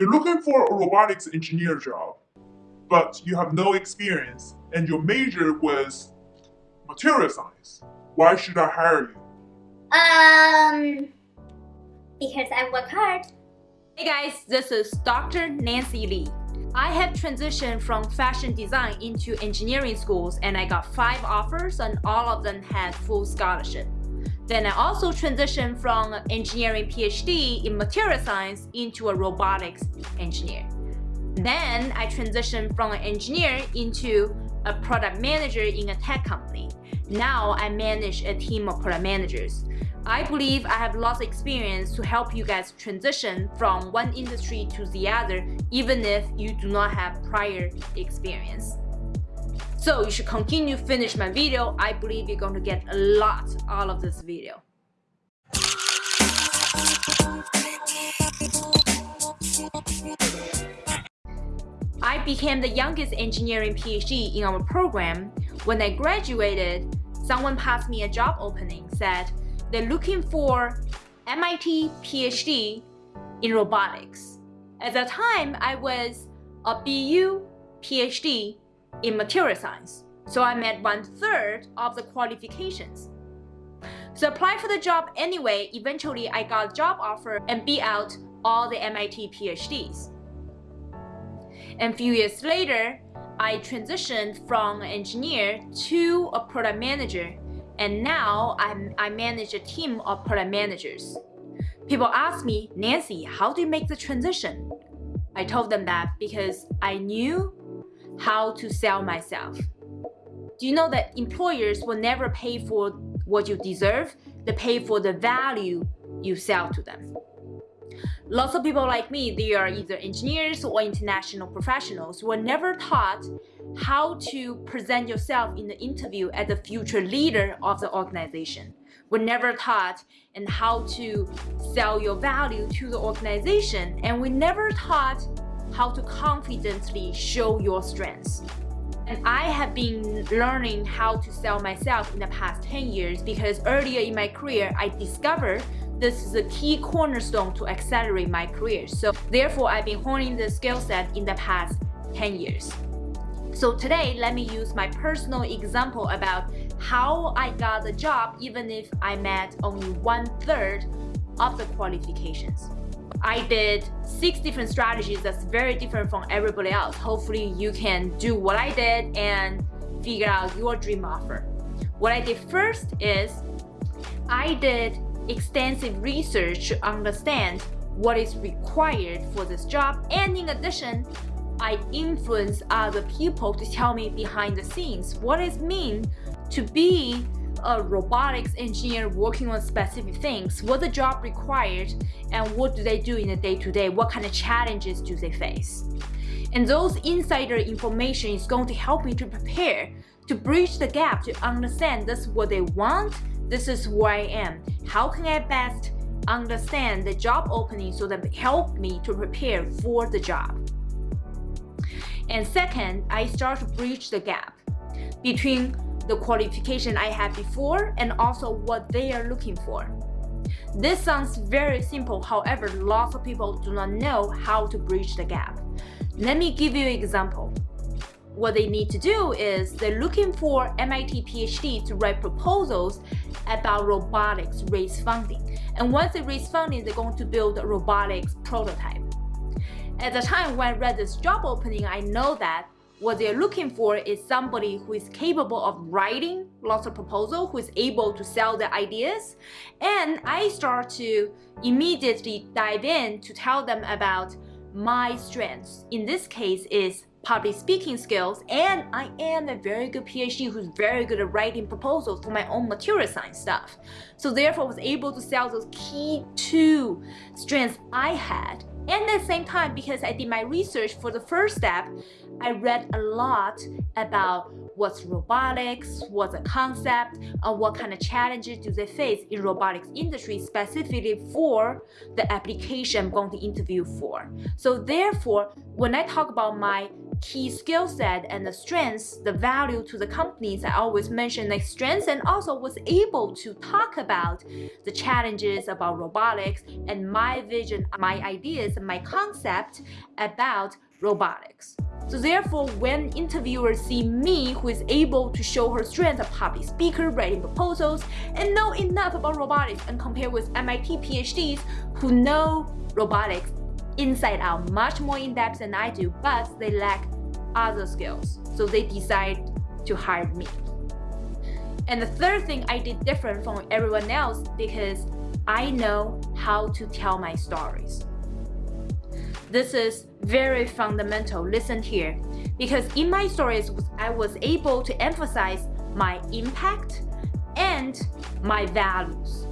You're looking for a robotics engineer job, but you have no experience and your major was material science. Why should I hire you? Um, because I work hard. Hey guys, this is Dr. Nancy Li. I have transitioned from fashion design into engineering schools and I got five offers and all of them had full scholarship. Then I also transitioned from engineering PhD in material science into a robotics engineer. Then I transitioned from an engineer into a product manager in a tech company. Now I manage a team of product managers. I believe I have lots of experience to help you guys transition from one industry to the other even if you do not have prior experience. So you should continue to finish my video. I believe you're going to get a lot out of this video. I became the youngest engineering PhD in our program. When I graduated, someone passed me a job opening, said they're looking for MIT PhD in robotics. At the time, I was a BU PhD in material science, so I met one third of the qualifications. So applied for the job anyway, eventually I got a job offer and beat out all the MIT PhDs. And a few years later, I transitioned from an engineer to a product manager and now I'm, I manage a team of product managers. People ask me, Nancy, how do you make the transition? I told them that because I knew how to sell myself. Do you know that employers will never pay for what you deserve? They pay for the value you sell to them. Lots of people like me, they are either engineers or international professionals, were never taught how to present yourself in the interview as the future leader of the organization. We're never taught and how to sell your value to the organization and we never taught how to confidently show your strengths. And I have been learning how to sell myself in the past 10 years because earlier in my career, I discovered this is a key cornerstone to accelerate my career. So therefore, I've been honing the skill set in the past 10 years. So today, let me use my personal example about how I got the job even if I met only one third of the qualifications. I did six different strategies that's very different from everybody else. Hopefully you can do what I did and figure out your dream offer. What I did first is I did extensive research to understand what is required for this job and in addition I influence other people to tell me behind the scenes what it means to be a robotics engineer working on specific things, what the job required, and what do they do in the day-to-day, -day, what kind of challenges do they face. And those insider information is going to help me to prepare, to bridge the gap, to understand this is what they want, this is where I am. How can I best understand the job opening so that help me to prepare for the job. And second, I start to bridge the gap between the qualification I had before and also what they are looking for. This sounds very simple, however, lots of people do not know how to bridge the gap. Let me give you an example. What they need to do is they're looking for MIT PhD to write proposals about robotics raise funding. And once they raise funding, they're going to build a robotics prototype. At the time when I read this job opening, I know that what they're looking for is somebody who is capable of writing lots of proposals, who is able to sell their ideas. And I start to immediately dive in to tell them about my strengths. In this case is public speaking skills and I am a very good PhD who's very good at writing proposals for my own material science stuff. So therefore I was able to sell those key two strengths I had and at the same time, because I did my research for the first step, I read a lot about what's robotics, what's a concept, and what kind of challenges do they face in robotics industry specifically for the application I'm going to interview for. So therefore, when I talk about my key skill set and the strengths, the value to the companies. I always mention like strengths and also was able to talk about the challenges about robotics and my vision, my ideas, my concept about robotics. So therefore, when interviewers see me who is able to show her strength of public speaker, writing proposals, and know enough about robotics and compare with MIT PhDs who know robotics inside out much more in depth than I do, but they lack other skills. So they decide to hire me. And the third thing I did different from everyone else because I know how to tell my stories. This is very fundamental. Listen here. Because in my stories, I was able to emphasize my impact and my values.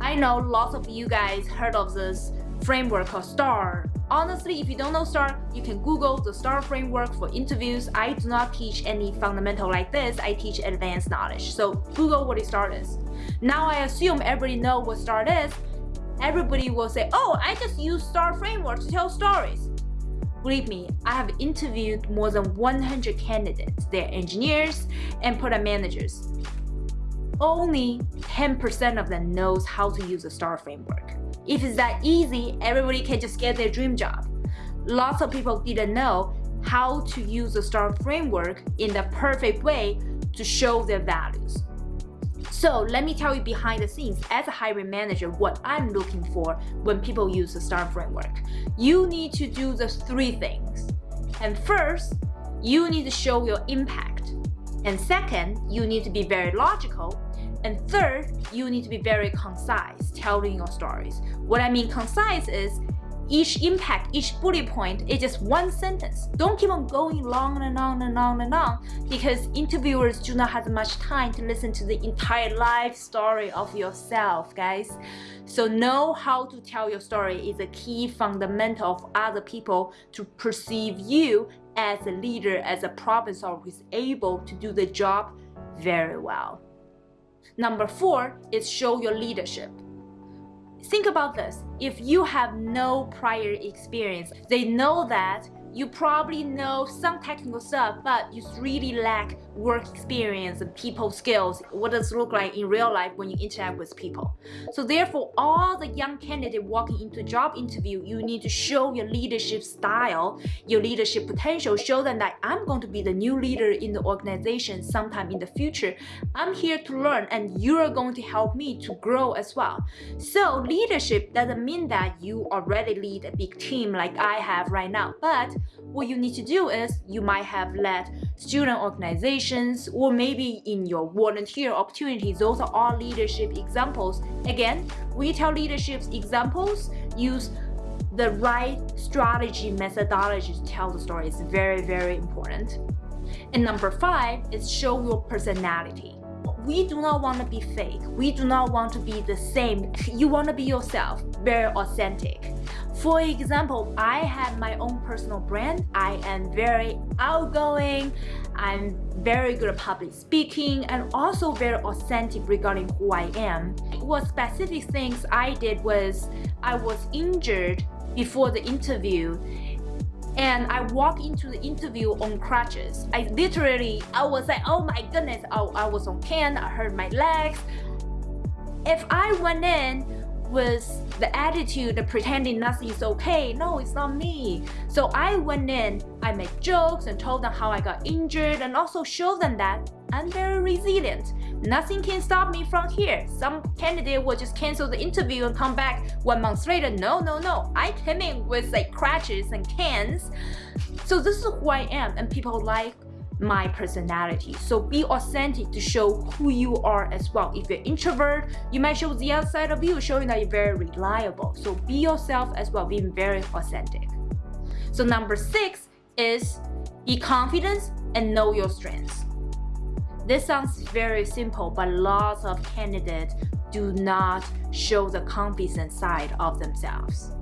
I know lots of you guys heard of this framework called STAR. Honestly, if you don't know STAR, you can Google the STAR framework for interviews. I do not teach any fundamental like this. I teach advanced knowledge. So Google what STAR is. Now I assume everybody know what STAR is everybody will say, oh, I just use STAR framework to tell stories. Believe me, I have interviewed more than 100 candidates. They're engineers and product managers. Only 10% of them knows how to use the STAR framework. If it's that easy, everybody can just get their dream job. Lots of people didn't know how to use the STAR framework in the perfect way to show their values. So let me tell you behind the scenes as a hiring manager what I'm looking for when people use the STAR framework. You need to do the three things. And first, you need to show your impact. And second, you need to be very logical. And third, you need to be very concise, telling your stories. What I mean concise is each impact, each bullet point is just one sentence. Don't keep on going long and on and on and on because interviewers do not have much time to listen to the entire life story of yourself, guys. So know how to tell your story is a key fundamental of other people to perceive you as a leader, as a problem solver who is able to do the job very well. Number four is show your leadership. Think about this. If you have no prior experience, they know that you probably know some technical stuff, but you really lack work experience and people skills. What does it look like in real life when you interact with people? So therefore, all the young candidate walking into job interview, you need to show your leadership style, your leadership potential, show them that I'm going to be the new leader in the organization sometime in the future. I'm here to learn and you're going to help me to grow as well. So leadership doesn't mean that you already lead a big team like I have right now, but what you need to do is you might have led student organizations or maybe in your volunteer opportunities. Those are all leadership examples. Again, we tell leadership examples, use the right strategy methodology to tell the story is very, very important. And number five is show your personality we do not want to be fake. We do not want to be the same. You want to be yourself, very authentic. For example, I have my own personal brand. I am very outgoing. I'm very good at public speaking and also very authentic regarding who I am. What specific things I did was I was injured before the interview and I walked into the interview on crutches. I literally, I was like, oh my goodness, I, I was on can, I hurt my legs. If I went in with the attitude of pretending nothing is okay, no, it's not me. So I went in, I made jokes and told them how I got injured and also showed them that I'm very resilient. Nothing can stop me from here. Some candidate will just cancel the interview and come back one month later. No, no, no. I came in with like crutches and cans. So this is who I am and people like my personality. So be authentic to show who you are as well. If you're introvert, you might show the outside of you, showing that you're very reliable. So be yourself as well, being very authentic. So number six is be confident and know your strengths. This sounds very simple, but lots of candidates do not show the confident side of themselves.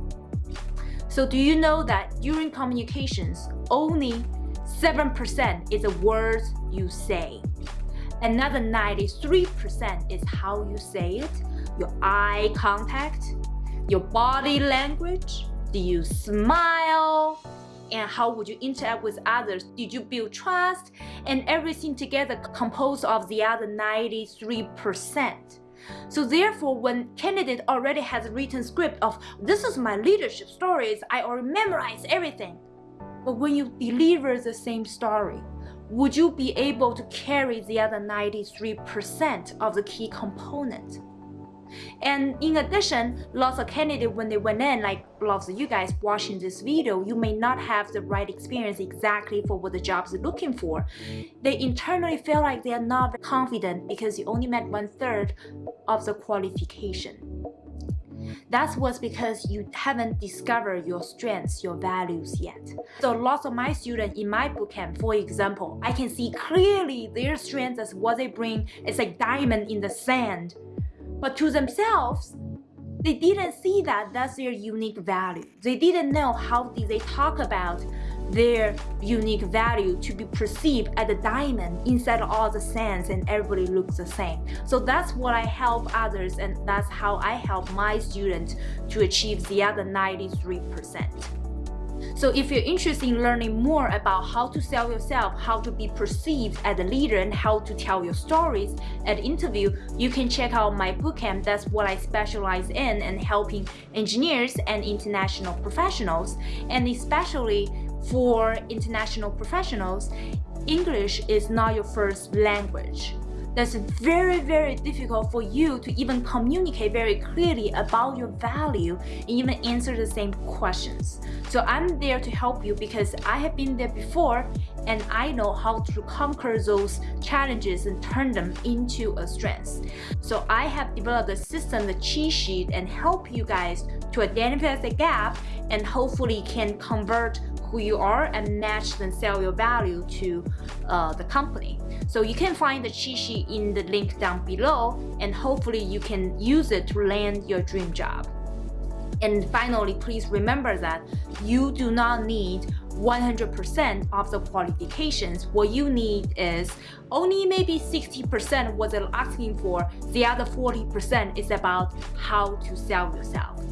So do you know that during communications, only 7% is the words you say. Another 93% is how you say it, your eye contact, your body language, do you smile, and how would you interact with others? Did you build trust? And everything together composed of the other 93%. So therefore, when candidate already has written script of this is my leadership stories, I already memorized everything. But when you deliver the same story, would you be able to carry the other 93% of the key component? And in addition, lots of candidates, when they went in, like lots of you guys watching this video, you may not have the right experience exactly for what the jobs looking for. They internally feel like they are not confident because you only met one third of the qualification. That's was because you haven't discovered your strengths, your values yet. So lots of my students in my bootcamp, for example, I can see clearly their strengths as what they bring is like diamond in the sand. But to themselves, they didn't see that that's their unique value. They didn't know how did they talk about their unique value to be perceived as a diamond inside all the sands and everybody looks the same. So that's what I help others and that's how I help my students to achieve the other 93%. So if you're interested in learning more about how to sell yourself, how to be perceived as a leader, and how to tell your stories at interview, you can check out my bootcamp. That's what I specialize in and helping engineers and international professionals. And especially for international professionals, English is not your first language that's very, very difficult for you to even communicate very clearly about your value and even answer the same questions. So I'm there to help you because I have been there before and I know how to conquer those challenges and turn them into a strength. So I have developed a system, the cheat sheet, and help you guys to identify the gap and hopefully can convert who you are and match and sell your value to uh, the company. So you can find the cheat sheet in the link down below and hopefully you can use it to land your dream job. And finally, please remember that you do not need 100% of the qualifications. What you need is only maybe 60% what they're asking for. The other 40% is about how to sell yourself.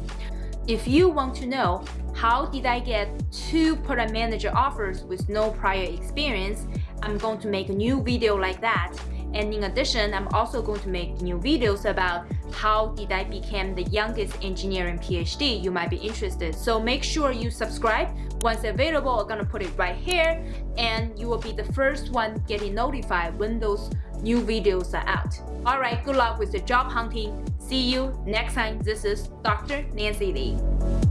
If you want to know how did I get two product manager offers with no prior experience, I'm going to make a new video like that. And in addition, I'm also going to make new videos about how did I become the youngest engineering PhD. You might be interested. So make sure you subscribe. Once available, I'm gonna put it right here and you will be the first one getting notified when those new videos are out. All right, good luck with the job hunting. See you next time. This is Dr. Nancy Li.